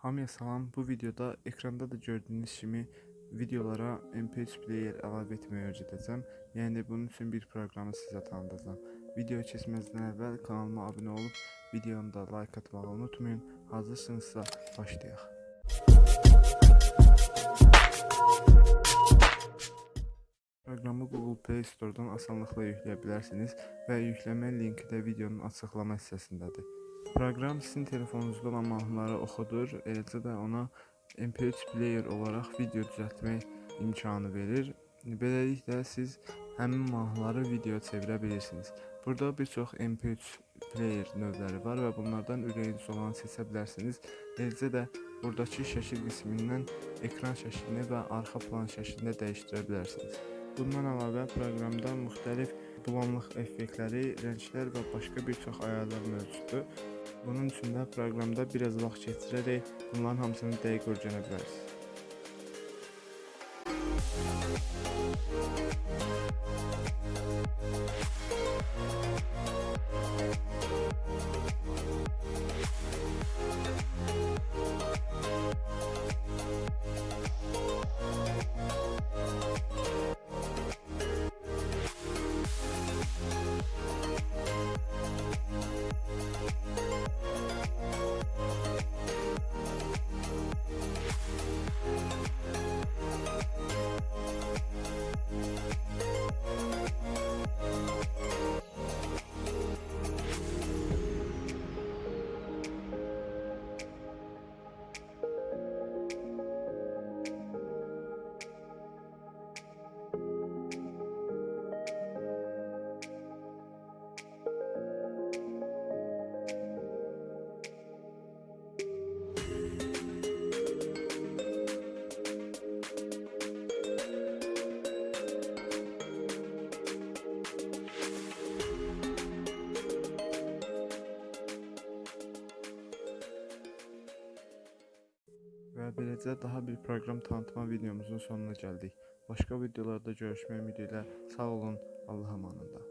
Hamıya salam. Bu videoda ekranda da gördüyünüz kimi videolara MP3 player əlavə etməyi öyrədəcəm. Yəni bunun üçün bir proqramı sizə tanıdacağam. Videoya keçməzdən əvvəl kanalıma abunə olub videonu da like atmağı unutmayın. Hazırsınızsa başlayaq. Proqramı Google Play Store-dan asanlıqla yükləyə bilərsiniz və yükləmə linki də videonun açıqlama hissəsindədir. Proqram sizin telefonunuzda olan mahnıları oxudur, eləcə də ona MP3 player olaraq video düzəltmək imkanı verir. Beləliklə siz həmin mahnıları videoya çevirə bilirsiniz. Burada bir çox MP3 player növləri var və bunlardan ürəyiniz olanı seçə bilərsiniz. Eləcə də buradakı şəkil qismindən ekran şəklini və arxa plan şəklini də dəyişdirə bilərsiniz. Bundan əlavə proqramda müxtəlif bulanıq effektləri, rənglər və başqa bir çox ayarlar mövcuddur. Bunun üçün də proqramda biraz vaxt keçirərək bunların hamısını dəqiq öyrənə bilərsiniz. Və beləcə daha bir proqram tanıtma videomuzun sonuna gəldik. Başqa videolarda görüşmək ümidi ilə sağ olun, Allah amanında.